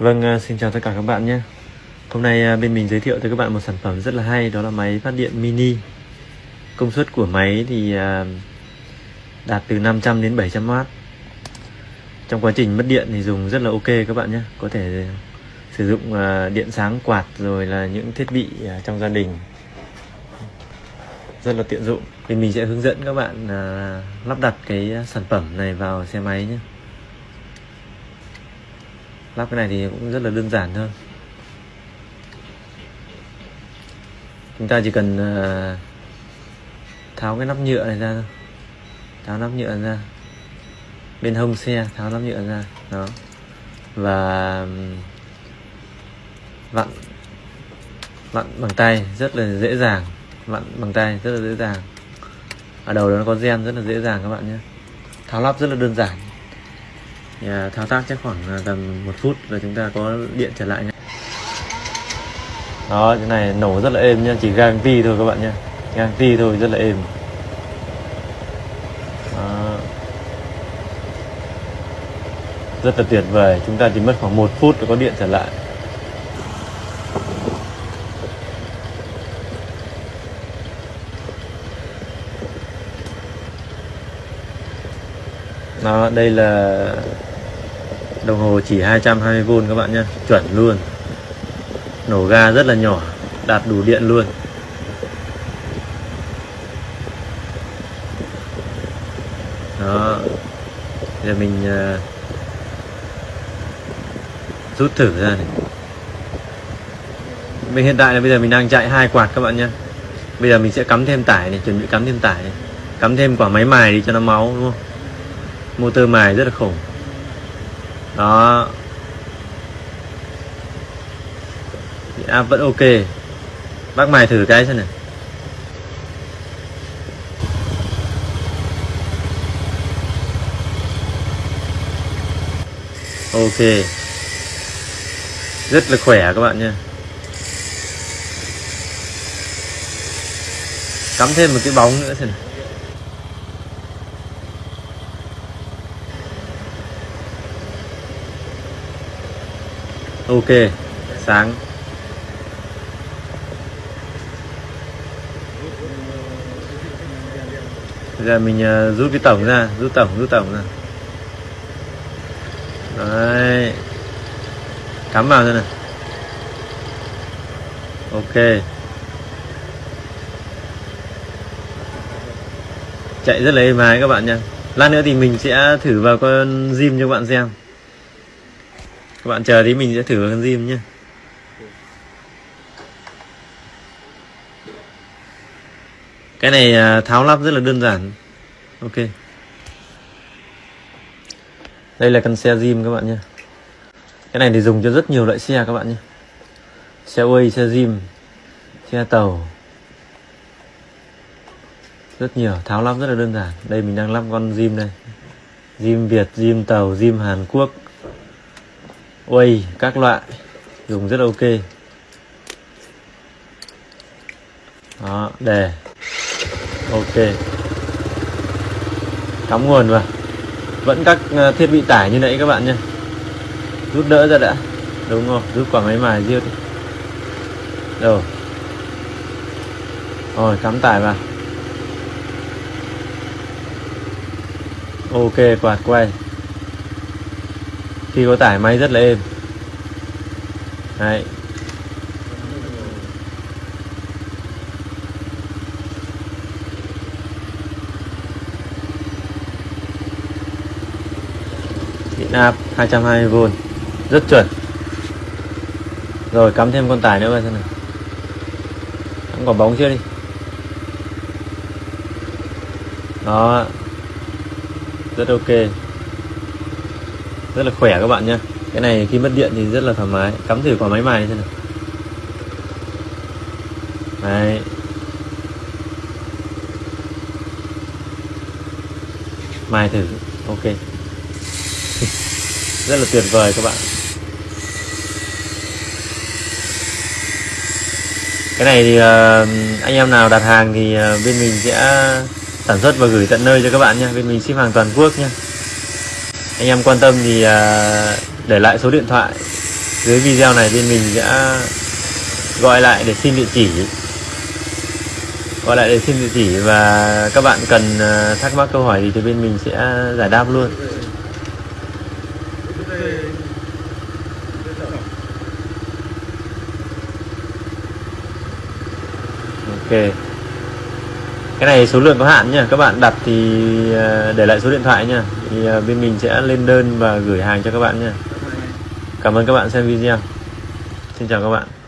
Vâng, à, xin chào tất cả các bạn nhé. Hôm nay à, bên mình giới thiệu tới các bạn một sản phẩm rất là hay Đó là máy phát điện mini. Công suất của máy thì à, đạt từ 500 đến 700W Trong quá trình mất điện thì dùng rất là ok các bạn nhé. Có thể sử dụng điện sáng quạt rồi là những thiết bị trong gia đình. Rất là tiện dụng. Thì mình sẽ hướng dẫn các bạn lắp đặt cái sản phẩm này vào xe máy nhé lắp cái này thì cũng rất là đơn giản thôi. Chúng ta chỉ cần ờ, tháo cái nắp nhựa này ra thôi. Tháo nắp nhựa ra. Bên hông xe, tháo nắp nhựa ra. Đó. Và vặn vặn bằng tay rất là dễ dàng. Vặn bằng tay rất là dễ dàng. Ở đầu đó nó có gen rất là dễ dàng các bạn nhé. Tháo lắp rất là đơn giản à, thao tác chắc khoảng tầm một phút là chúng ta có điện trở lại nhé. Đó cái này nổ rất là êm nha chỉ gang ti thôi các bạn nha gang ti thôi rất là êm. Đó. rất là tuyệt vời chúng ta chỉ mất khoảng một phút để có điện trở lại. Đó đây là đồng hồ chỉ 220V các bạn nhé chuẩn luôn. Nổ ga rất là nhỏ đạt đủ điện luôn. Đó. Giờ mình uh, rút thử ra này. Mình hiện tại là bây giờ mình đang chạy hai quạt các bạn nhé. Bây giờ mình sẽ cắm thêm tải này chuẩn bị cắm thêm tải này. Cắm thêm quả máy mài đi cho nó máu đúng không? Motor mài rất là khủng đó. Áp vẫn ok. Bác mài thử cái xem này ok. Rất là khỏe các bạn nha. Cắm thêm một cái bóng nữa xem này ok, sáng. Giờ mình ờ, rút cái tổng ra, rút tổng rút tổng ra. Đấy. Cắm vào thôi này ok. Chạy rất là êm ái các bạn nha. Lát nữa thì mình sẽ thử vào con zim cho các bạn xem các bạn chờ tí mình sẽ thử con diêm nhé cái này à, tháo lắp rất là đơn giản. Ok. Đây là con xe zim các bạn nhé cái này thì dùng cho rất nhiều loại xe các bạn nhé xe quay xe zim xe tàu. Rất nhiều tháo lắp rất là đơn giản. Đây mình đang lắp con zim đây. Zim Việt, zim tàu, zim Hàn Quốc quay các loại. Dùng rất là ok. Đó, đề. Ok. Cắm nguồn vào. Vẫn các ờ, thiết bị tải như nãy các bạn nhé. Rút đỡ ra đã. Đúng không rút quả máy mài riêng. Đi rồi rồi, cắm tải vào. Ok, quạt quay khi có tải máy rất là êm. Đấy. điện áp 220V rất chuẩn. Rồi, cắm thêm con tải nữa vào xem này cắm quả bóng chưa đi. Đó. Rất ok rất là khỏe các bạn nhé. Cái này khi mất điện thì rất là thoải mái. Cắm thử qua máy mài xem nào. Đấy. Mài thử. Ok. Rất là tuyệt vời các bạn. Cái này thì ờ, anh em nào đặt hàng thì ờ, bên mình sẽ sản xuất và gửi tận nơi cho các bạn nhé. Bên mình ship hàng toàn quốc nhé anh em quan tâm thì à, để lại số điện thoại dưới video này bên mình sẽ gọi lại để xin địa chỉ. Gọi lại để xin địa chỉ và các bạn cần à, thắc mắc câu hỏi gì thì bên mình sẽ giải đáp luôn. Ok cái này số lượng có hạn nha các bạn đặt thì ờ, để lại số điện thoại nha thì ờ, bên mình sẽ lên đơn và gửi hàng cho các bạn nha cảm ơn các bạn xem video. Xin chào các bạn.